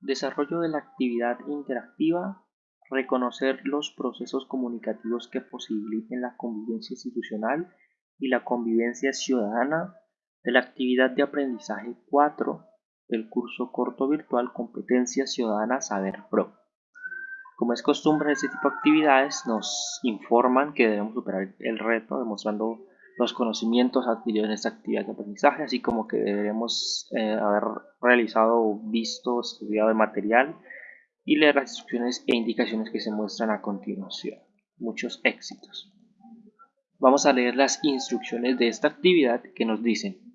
Desarrollo de la actividad interactiva, reconocer los procesos comunicativos que posibiliten la convivencia institucional y la convivencia ciudadana de la actividad de aprendizaje 4 del curso corto virtual Competencias Ciudadanas Saber Pro. Como es costumbre en este tipo de actividades, nos informan que debemos superar el reto demostrando los conocimientos adquiridos en esta actividad de aprendizaje, así como que deberemos eh, haber realizado, visto, estudiado el material y leer las instrucciones e indicaciones que se muestran a continuación. Muchos éxitos. Vamos a leer las instrucciones de esta actividad que nos dicen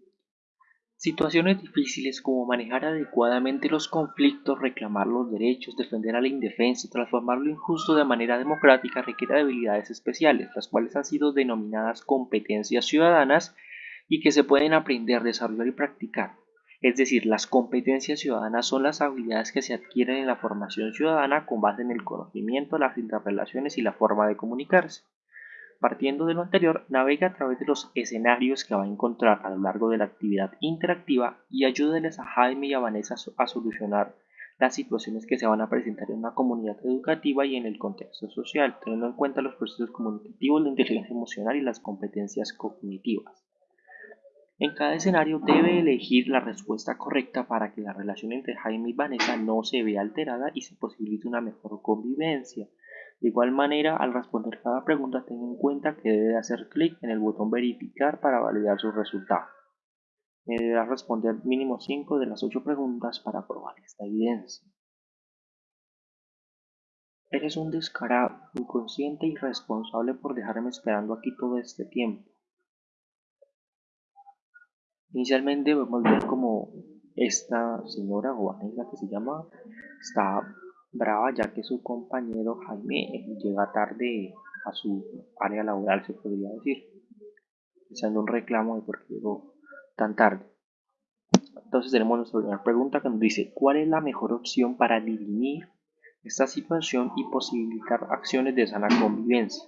Situaciones difíciles como manejar adecuadamente los conflictos, reclamar los derechos, defender a la indefensa, transformar lo injusto de manera democrática requiere habilidades especiales, las cuales han sido denominadas competencias ciudadanas y que se pueden aprender, desarrollar y practicar. Es decir, las competencias ciudadanas son las habilidades que se adquieren en la formación ciudadana con base en el conocimiento, las interrelaciones y la forma de comunicarse. Partiendo de lo anterior, navega a través de los escenarios que va a encontrar a lo largo de la actividad interactiva y ayúdeles a Jaime y a Vanessa a solucionar las situaciones que se van a presentar en una comunidad educativa y en el contexto social, teniendo en cuenta los procesos comunicativos, la inteligencia emocional y las competencias cognitivas. En cada escenario debe elegir la respuesta correcta para que la relación entre Jaime y Vanessa no se vea alterada y se posibilite una mejor convivencia. De igual manera, al responder cada pregunta, ten en cuenta que debe hacer clic en el botón verificar para validar su resultado. Deberá responder mínimo 5 de las 8 preguntas para probar esta evidencia. Eres un descarado, inconsciente y irresponsable por dejarme esperando aquí todo este tiempo. Inicialmente vemos ver como esta señora o la que se llama está brava ya que su compañero Jaime llega tarde a su área laboral, se podría decir, haciendo un reclamo de por qué llegó tan tarde. Entonces tenemos nuestra primera pregunta que nos dice, ¿cuál es la mejor opción para dirimir esta situación y posibilitar acciones de sana convivencia?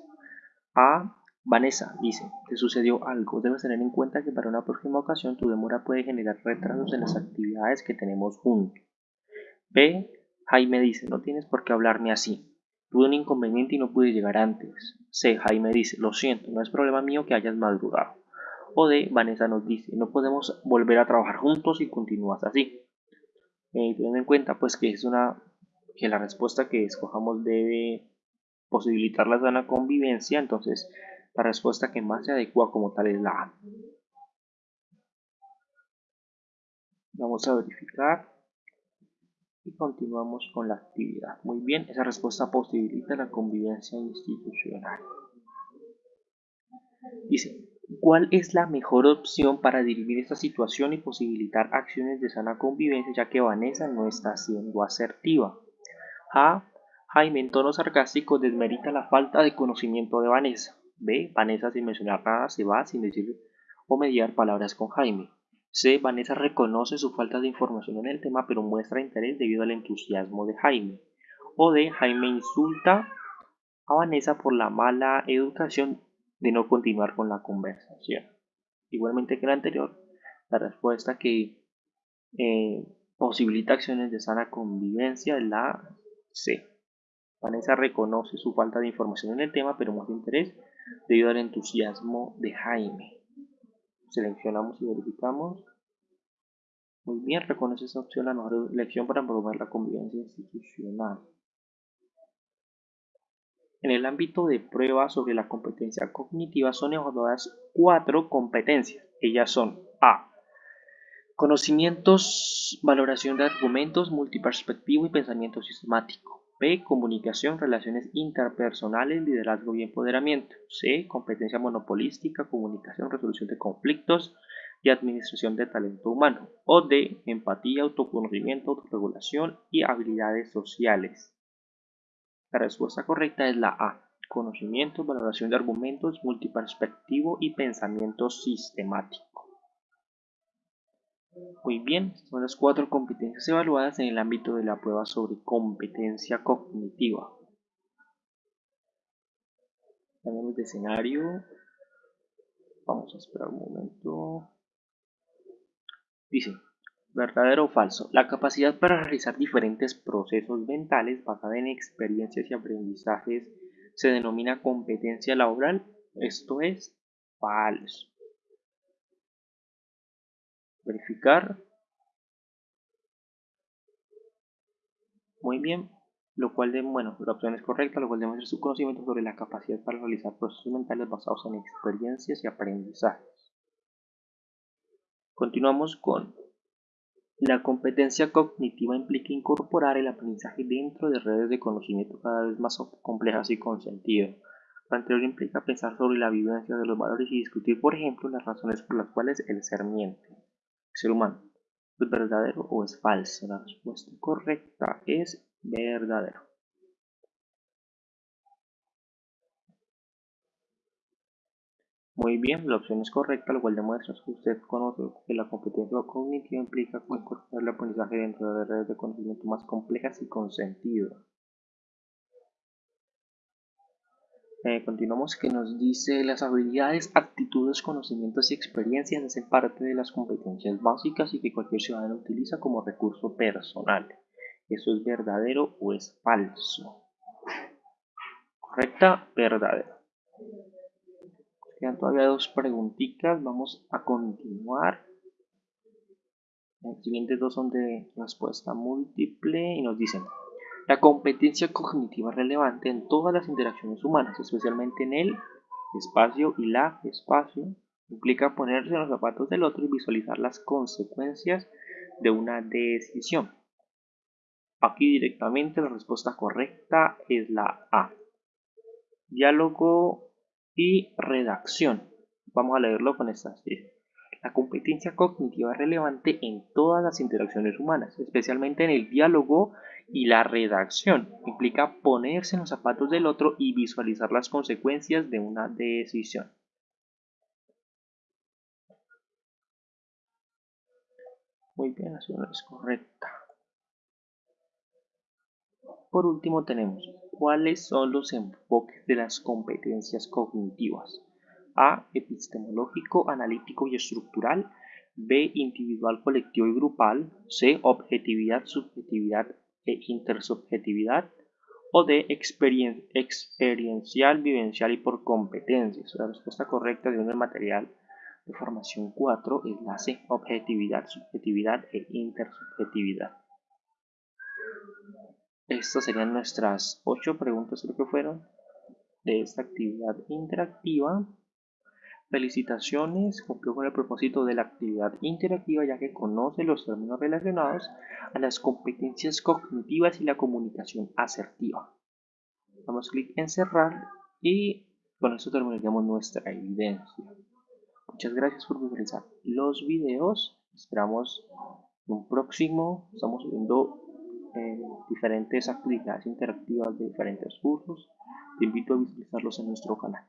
A. Vanessa dice, te sucedió algo, debes tener en cuenta que para una próxima ocasión tu demora puede generar retrasos en las actividades que tenemos juntos. B. Jaime dice, no tienes por qué hablarme así. Tuve un inconveniente y no pude llegar antes. C. Jaime dice, lo siento, no es problema mío que hayas madrugado. O D. Vanessa nos dice, no podemos volver a trabajar juntos y continúas así. Eh, teniendo en cuenta pues que es una que la respuesta que escojamos debe posibilitar la sana convivencia, entonces la respuesta que más se adecua como tal es la A. Vamos a verificar y continuamos con la actividad. Muy bien, esa respuesta posibilita la convivencia institucional. Dice, ¿cuál es la mejor opción para dirimir esta situación y posibilitar acciones de sana convivencia ya que Vanessa no está siendo asertiva? A. Jaime en tono sarcástico desmerita la falta de conocimiento de Vanessa. B. Vanessa sin mencionar nada se va sin decir o mediar palabras con Jaime. C. Vanessa reconoce su falta de información en el tema pero muestra interés debido al entusiasmo de Jaime. O D. Jaime insulta a Vanessa por la mala educación de no continuar con la conversación. Igualmente que la anterior, la respuesta que eh, posibilita acciones de sana convivencia es la C. Vanessa reconoce su falta de información en el tema pero muestra interés debido al entusiasmo de Jaime. Seleccionamos y verificamos. Muy bien, reconoce esa opción la mejor elección para promover la convivencia institucional. En el ámbito de pruebas sobre la competencia cognitiva son evaluadas cuatro competencias. Ellas son A. Conocimientos, valoración de argumentos, multiperspectivo y pensamiento sistemático. B. Comunicación, relaciones interpersonales, liderazgo y empoderamiento. C. Competencia monopolística, comunicación, resolución de conflictos y administración de talento humano. O D. Empatía, autoconocimiento, autorregulación y habilidades sociales. La respuesta correcta es la A. Conocimiento, valoración de argumentos, multiperspectivo y pensamiento sistemático. Muy bien, son las cuatro competencias evaluadas en el ámbito de la prueba sobre competencia cognitiva. Cambiamos de escenario. Vamos a esperar un momento. Dice, ¿Verdadero o falso? La capacidad para realizar diferentes procesos mentales basada en experiencias y aprendizajes se denomina competencia laboral. Esto es falso. Verificar. Muy bien, lo cual de, bueno, la opción es correcta, lo cual demuestra su conocimiento sobre la capacidad para realizar procesos mentales basados en experiencias y aprendizajes. Continuamos con la competencia cognitiva implica incorporar el aprendizaje dentro de redes de conocimiento cada vez más complejas y con sentido. Lo anterior implica pensar sobre la vivencia de los valores y discutir, por ejemplo, las razones por las cuales el ser miente. Ser humano, ¿es verdadero o es falso? La respuesta correcta es verdadero. Muy bien, la opción es correcta, lo cual demuestra que usted conoce que la competencia cognitiva implica incorporar el aprendizaje dentro de redes de conocimiento más complejas y con sentido. Eh, continuamos que nos dice las habilidades, actitudes, conocimientos y experiencias hacen parte de las competencias básicas y que cualquier ciudadano utiliza como recurso personal. ¿Eso es verdadero o es falso? Correcta, verdadero. Quedan todavía dos preguntitas, vamos a continuar. Los siguientes dos son de respuesta múltiple y nos dicen la competencia cognitiva relevante en todas las interacciones humanas, especialmente en el espacio y la espacio, implica ponerse en los zapatos del otro y visualizar las consecuencias de una decisión. Aquí directamente la respuesta correcta es la A. Diálogo y redacción. Vamos a leerlo con estas La competencia cognitiva relevante en todas las interacciones humanas, especialmente en el diálogo y la redacción. Implica ponerse en los zapatos del otro y visualizar las consecuencias de una decisión. Muy bien, la es correcta. Por último tenemos ¿Cuáles son los enfoques de las competencias cognitivas? A. Epistemológico, analítico y estructural. B. Individual, colectivo y grupal. C. Objetividad, subjetividad e intersubjetividad. O D. experiencial, vivencial y por competencias. La respuesta correcta de el material de formación 4 es la C. Objetividad, subjetividad e intersubjetividad. Estas serían nuestras ocho preguntas, creo que fueron, de esta actividad interactiva. Felicitaciones, cumplió con el propósito de la actividad interactiva ya que conoce los términos relacionados a las competencias cognitivas y la comunicación asertiva. Damos clic en cerrar y con esto terminaríamos nuestra evidencia. Muchas gracias por visualizar los videos. Esperamos un próximo. Estamos subiendo diferentes actividades interactivas de diferentes cursos. Te invito a visualizarlos en nuestro canal.